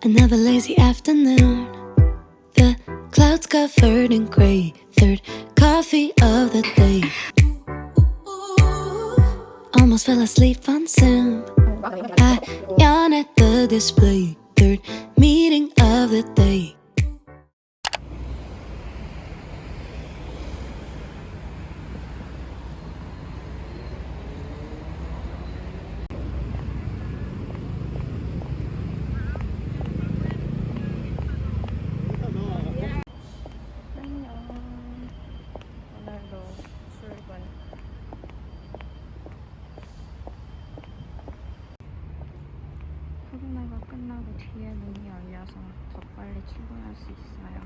Another lazy afternoon. The clouds covered in gray. Third coffee of the day. Almost fell asleep on Zoom. I yawn at the display. Third meeting of the day. 열려서 더 빨리 출근할 수 있어요.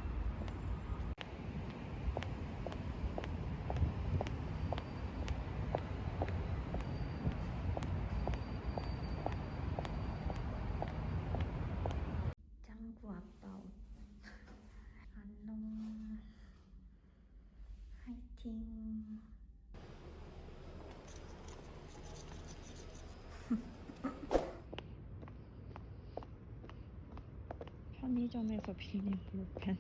짱구 아빠 옷. 안녕. 화이팅. 편의점에서 빌린 볼펜.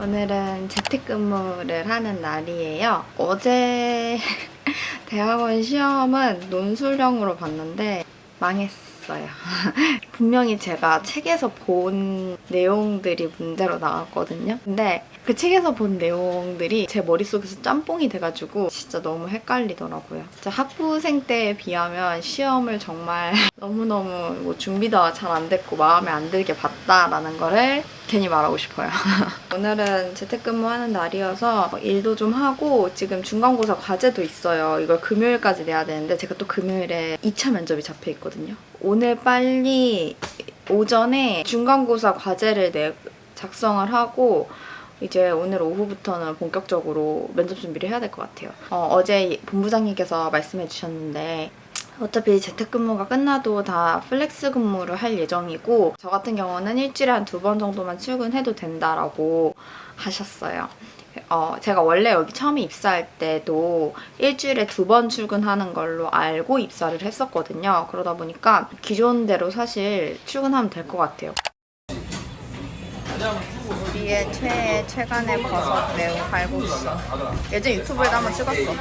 오늘은 재택근무를 하는 날이에요. 어제 대학원 시험은 논술형으로 봤는데 망했어 요. 분명히 제가 책에서 본 내용들이 문제로 나왔거든요. 근데 그 책에서 본 내용들이 제 머릿속에서 짬뽕이 돼가지고 진짜 너무 헷갈리더라고요. 진짜 학부생 때에 비하면 시험을 정말 너무너무 뭐 준비도 잘 안 됐고 마음에 안 들게 봤다라는 거를 괜히 말하고 싶어요. 오늘은 재택근무하는 날이어서 일도 좀 하고 지금 중간고사 과제도 있어요. 이걸 금요일까지 내야 되는데 제가 또 금요일에 2차 면접이 잡혀 있거든요. 오늘 빨리 오전에 중간고사 과제를 내 작성을 하고 이제 오늘 오후부터는 본격적으로 면접 준비를 해야 될 것 같아요. 어, 제 본부장님께서 말씀해 주셨는데 어차피 재택근무가 끝나도 다 flex 근무를 할 예정이고 저 같은 경우는 일주일에 한 두 번 정도만 출근해도 된다라고 하셨어요. 어, 제가 원래 여기 처음에 입사할 때도 일주일에 두 번 출근하는 걸로 알고 입사를 했었거든요. 그러다 보니까 기존대로 사실 출근하면 될 것 같아요. 우리의 최애 최간의 버섯 매우 칼국수. 예전 유튜브에도 한번 찍었어.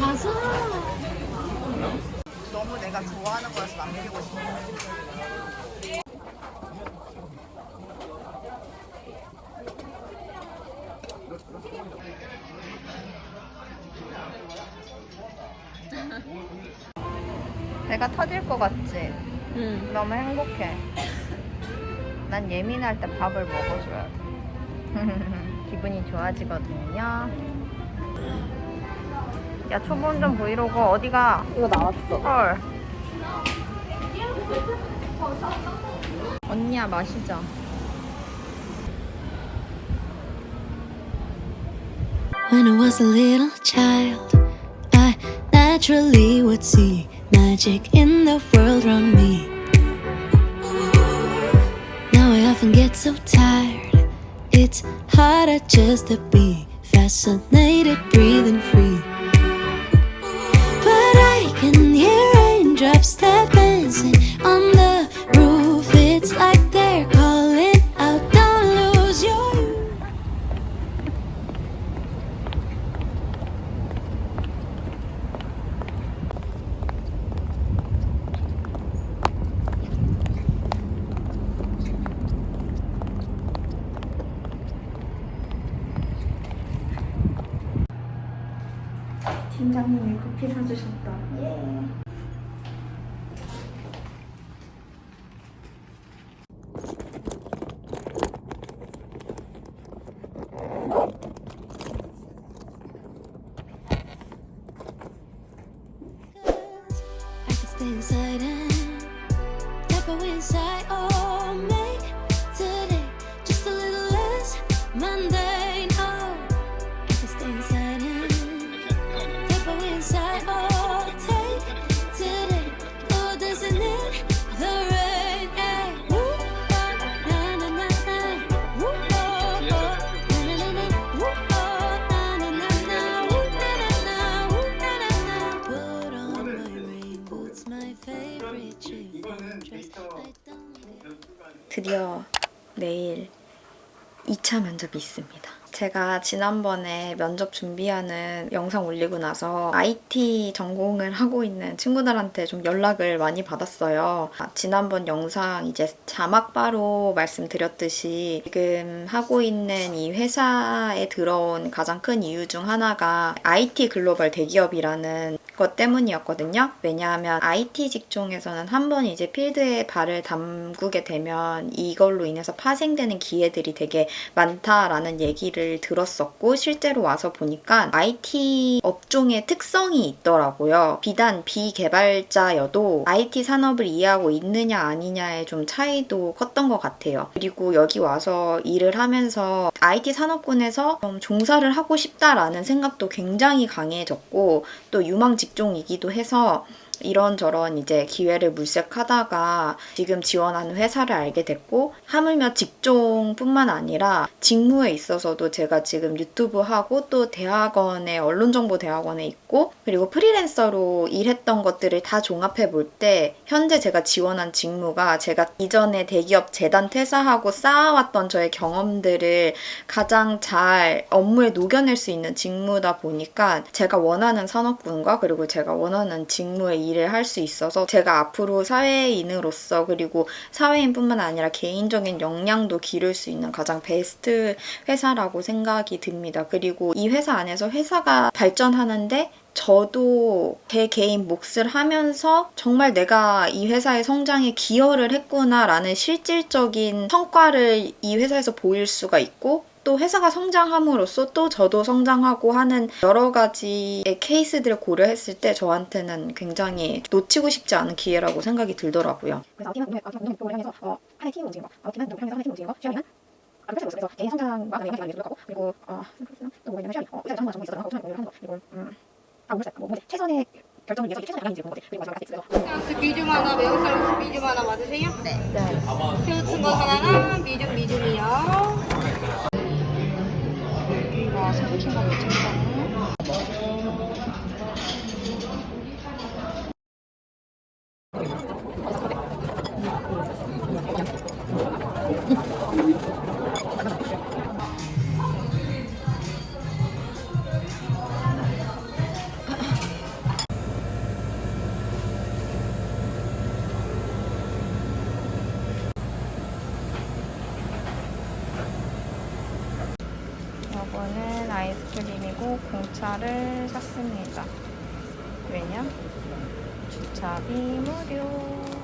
가서 너무 내가 좋아하는 싶어. 내가 터질 것 같지? 응. 너무 행복해. 난 예민할 때 밥을 먹어줘야 돼. 기분이 좋아지거든요. 야, 초보운전 브이로그 어디가? 이거 나왔어. 헐. 언니야, 마시자. When I was a little child, I naturally would see magic in the world around me. Now I often get so tired, it's harder just to be fascinated, breathing free. But I can hear raindrops tap dancing 팀장님이 커피 사주셨다. 예. 드디어 내일 2차 면접이 있습니다. 제가 지난번에 면접 준비하는 영상 올리고 나서 IT 전공을 하고 있는 친구들한테 좀 연락을 많이 받았어요. 아, 지난번 영상 이제 자막바로 말씀드렸듯이 지금 하고 있는 이 회사에 들어온 가장 큰 이유 중 하나가 IT 글로벌 대기업이라는 것 때문이었거든요. 왜냐하면 IT 직종에서는 한 번 이제 필드에 발을 담그게 되면 이걸로 인해서 파생되는 기회들이 되게 많다라는 얘기를 들었었고 실제로 와서 보니까 IT 업종의 특성이 있더라고요. 비단 비개발자여도 IT 산업을 이해하고 있느냐 아니냐의 좀 차이도 컸던 것 같아요. 그리고 여기 와서 일을 하면서 IT 산업군에서 좀 종사를 하고 싶다라는 생각도 굉장히 강해졌고 또 유망 직종이기도 해서 이런저런 이제 기회를 물색하다가 지금 지원하는 회사를 알게 됐고 하물며 직종뿐만 아니라 직무에 있어서도 제가 지금 유튜브 하고 또 대학원에 언론정보대학원에 있고 그리고 프리랜서로 일했던 것들을 다 종합해 볼 때 현재 제가 지원한 직무가 제가 이전에 대기업 재단 퇴사하고 쌓아왔던 저의 경험들을 가장 잘 업무에 녹여낼 수 있는 직무다 보니까 제가 원하는 산업군과 그리고 제가 원하는 직무의 일을 할 수 있어서 제가 앞으로 사회인으로서 그리고 사회인뿐만 아니라 개인적인 역량도 기를 수 있는 가장 베스트 회사라고 생각이 듭니다. 그리고 이 회사 안에서 회사가 발전하는데 저도 제 개인 몫을 하면서 정말 내가 이 회사의 성장에 기여를 했구나라는 실질적인 성과를 이 회사에서 보일 수가 있고 또 회사가 성장함으로써 또 저도 성장하고 하는 여러 가지의 케이스들을 고려했을 때 저한테는 굉장히 놓치고 싶지 않은 기회라고 생각이 들더라고요. 그래서 팀은 운영, 어, 팀은 운동, 운동을 향해서 어, 하나의 팀을 움직이는 거, 어, 팀은 운동을 향해서 하나의 팀을 움직이는 거, 시험이는 아주 펼쳐보고 있어요. 그래서 개인 성장과 그다음에 영향을 노력하고 그리고 어, 또 뭐냐면 시험이 어, 의사를 전문가 전공이 있어서 오토마틱 공유를 하는 거 그리고 음, 아 모르겠어요. 뭐, 뭐 이제 최선의 결정을 위해서 최선의 보는 거지. 그리고 마지막 있어요. 미디움 하나, 매운 쌀국수 미디움 하나 맞으세요? 네. 새우친 거 하나랑 미디움 미디움이요. 와, 생각한 거 못했다. 공차를 샀습니다. 왜냐? 주차비 무료.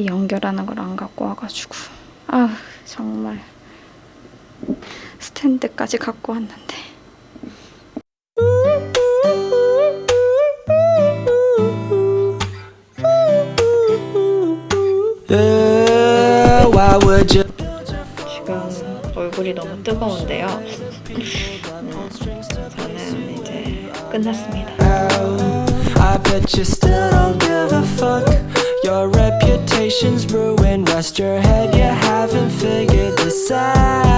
이 연결하는 걸 안 갖고 와가지고 아 정말 스탠드까지 갖고 왔는데 Yeah, why would you? 지금 얼굴이 너무 뜨거운데요. 음, 저는 이제 끝났습니다. Conversations brew and rest your head You haven't figured this out.